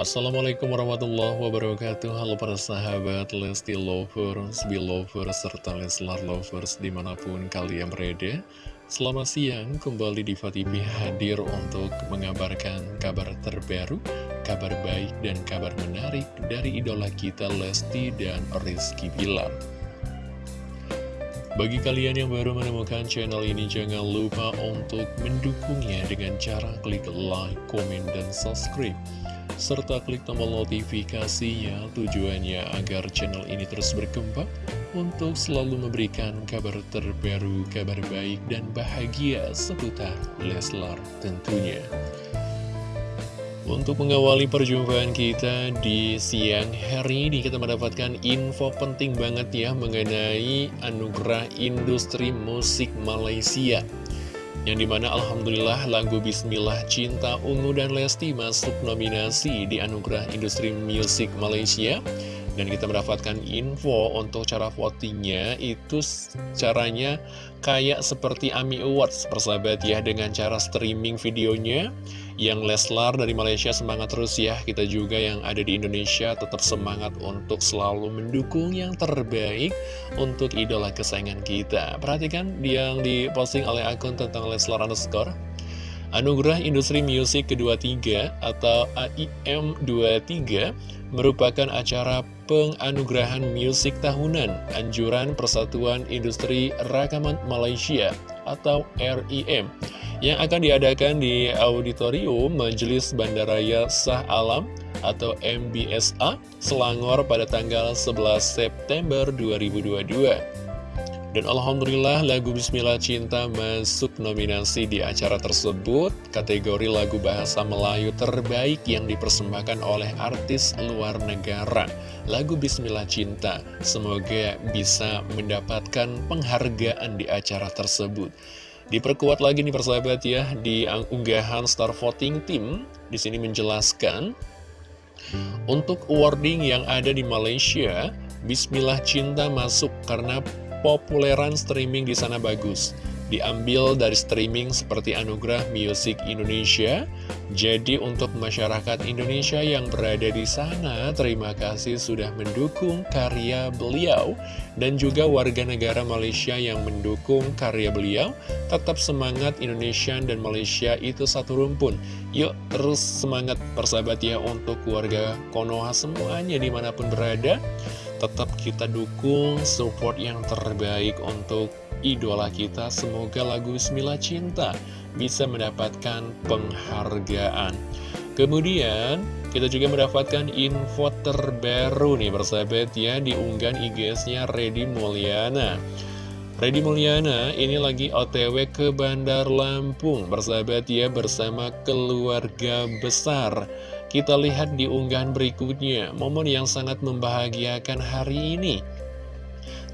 Assalamualaikum warahmatullahi wabarakatuh. Halo para sahabat Lesti Lovers, Belovers, serta Leslar Lovers di mana pun kalian berada. Selamat siang, kembali di TV hadir untuk mengabarkan kabar terbaru Kabar baik dan kabar menarik dari idola kita Lesti dan Rizky Bilar. Bagi kalian yang baru menemukan channel ini, jangan lupa untuk mendukungnya dengan cara klik like, komen, dan subscribe. Serta klik tombol notifikasinya tujuannya agar channel ini terus berkembang untuk selalu memberikan kabar terbaru, kabar baik, dan bahagia seputar Leslar tentunya. Untuk mengawali perjumpaan kita di siang hari ini kita mendapatkan info penting banget ya mengenai anugerah industri musik Malaysia yang di mana Alhamdulillah lagu Bismillah Cinta Ungu dan Lesti masuk nominasi di anugerah industri musik Malaysia dan kita mendapatkan info untuk cara votingnya itu caranya kayak seperti AMI Awards persahabat ya dengan cara streaming videonya. Yang Leslar dari Malaysia semangat terus ya. Kita juga yang ada di Indonesia tetap semangat untuk selalu mendukung yang terbaik Untuk idola kesayangan kita. Perhatikan yang diposting oleh akun tentang Leslar underscore Anugerah Industri Musik kedua-tiga atau AIM 23 merupakan acara penganugerahan musik tahunan Anjuran Persatuan Industri Rakaman Malaysia atau RIM yang akan diadakan di Auditorium Majelis Bandaraya Sah Alam atau MBSA Selangor pada tanggal 11 September 2022. Dan Alhamdulillah lagu Bismillah Cinta masuk nominasi di acara tersebut kategori lagu bahasa Melayu terbaik yang dipersembahkan oleh artis luar negara. Lagu Bismillah Cinta semoga bisa mendapatkan penghargaan di acara tersebut. Diperkuat lagi nih persahabat ya di unggahan Star Voting Team di sini menjelaskan untuk awarding yang ada di Malaysia, Bismillah Cinta masuk karena populeran streaming di sana bagus diambil dari streaming seperti Anugerah Music Indonesia. Jadi untuk masyarakat Indonesia yang berada di sana, terima kasih sudah mendukung karya beliau dan juga warga negara Malaysia yang mendukung karya beliau. Tetap semangat Indonesia dan Malaysia itu satu rumpun. Yuk terus semangat persahabat ya untuk keluarga Konoha semuanya di mana pun berada. Tetap kita dukung support yang terbaik untuk idola kita. Semoga lagu Bismillah Cinta bisa mendapatkan penghargaan. Kemudian kita juga mendapatkan info terbaru nih bersahabat ya di unggahan IG-nya Reddy Mulyana. Reddy Mulyana ini lagi otw ke Bandar Lampung bersahabat ya bersama keluarga besar Kita lihat di unggahan berikutnya momen yang sangat membahagiakan hari ini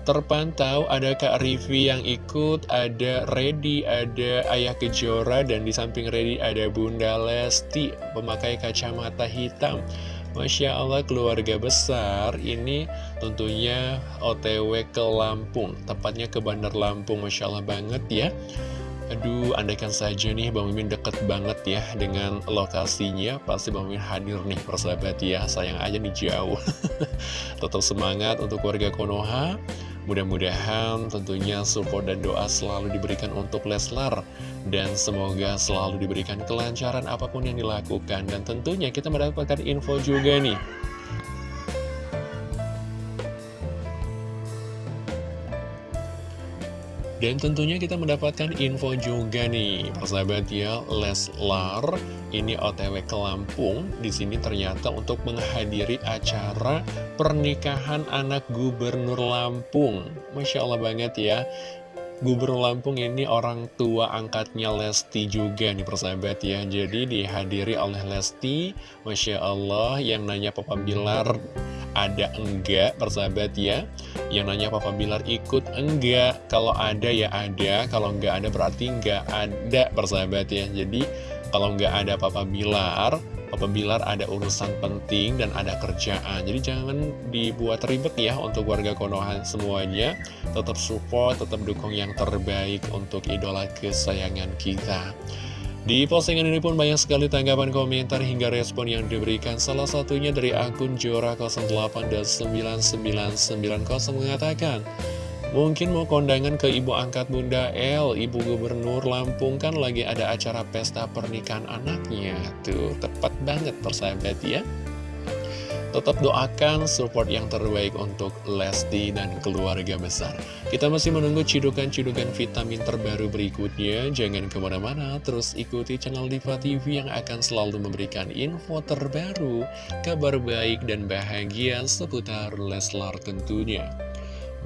terpantau ada Kak Rivi yang ikut, ada Reddy, ada Ayah Kejora, dan di samping Reddy ada Bunda Lesti, pemakai kacamata hitam. Masya Allah keluarga besar ini tentunya otw ke Lampung, tepatnya ke Bandar Lampung, Masya Allah banget ya. Aduh, andaikan saja nih Bang Mimin deket banget ya dengan lokasinya Pasti Bang Mimin hadir nih persahabat ya. Sayang aja nih jauh. Tetap semangat untuk warga Konoha. Mudah-mudahan tentunya support dan doa selalu diberikan untuk Leslar. Dan semoga selalu diberikan kelancaran apa pun yang dilakukan. Dan tentunya kita mendapatkan info juga nih Dan tentunya kita mendapatkan info juga nih, persahabat ya, Leslar ini OTW ke Lampung. Di sini ternyata untuk menghadiri acara pernikahan anak Gubernur Lampung. Masya Allah banget ya. Gubernur Lampung ini orang tua angkatnya Lesti juga nih persahabat ya Jadi dihadiri oleh Lesti Masya Allah yang nanya Papa Bilar ada enggak persahabat ya Yang nanya Papa Bilar ikut enggak? Kalau ada ya ada. Kalau enggak ada berarti enggak ada persahabat ya Jadi kalau enggak ada Papa Bilar Papa Bilar ada urusan penting dan ada kerjaan. Jadi jangan dibuat ribet ya untuk warga Konoha semuanya. Tetap support, tetap dukung yang terbaik untuk idola kesayangan kita Di postingan ini pun banyak sekali tanggapan komentar hingga respon yang diberikan. Salah satunya dari akun Jora 08 dan 9990 mengatakan Mungkin mau kondangan ke ibu angkat Bunda L, ibu gubernur Lampung kan lagi ada acara pesta pernikahan anaknya. Tuh, tepat banget persahabat ya Tetap doakan support yang terbaik untuk Lesti dan keluarga besar. Kita masih menunggu cidukan-cidukan vitamin terbaru berikutnya. Jangan ke mana-mana, terus ikuti channel Diva TV yang akan selalu memberikan info terbaru, kabar baik dan bahagia seputar Leslar tentunya.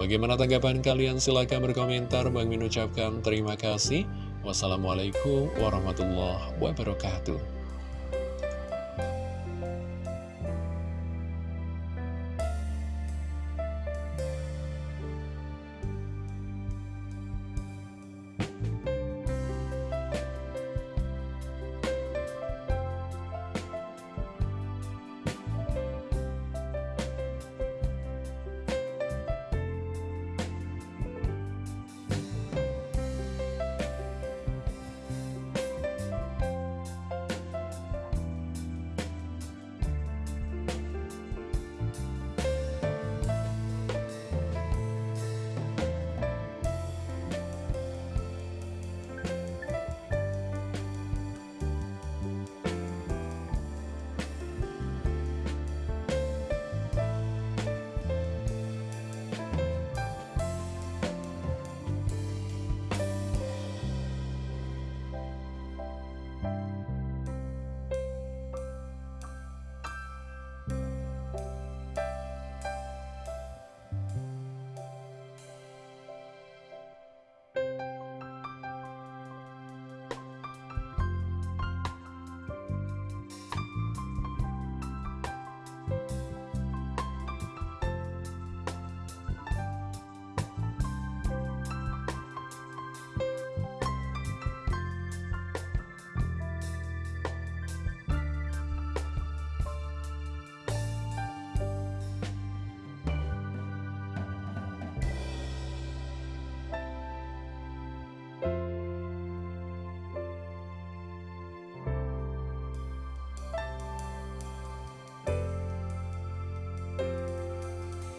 Bagaimana tanggapan kalian? Silahkan berkomentar. Bang Min ucapkan terima kasih. Wassalamualaikum warahmatullahi wabarakatuh.